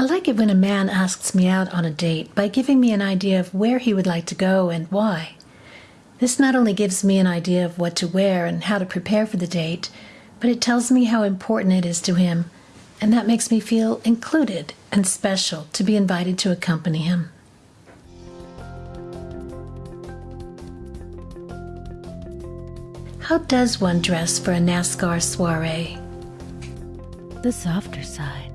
I like it when a man asks me out on a date by giving me an idea of where he would like to go and why. This not only gives me an idea of what to wear and how to prepare for the date, but it tells me how important it is to him, and that makes me feel included and special to be invited to accompany him. How does one dress for a NASCAR soiree? The softer side.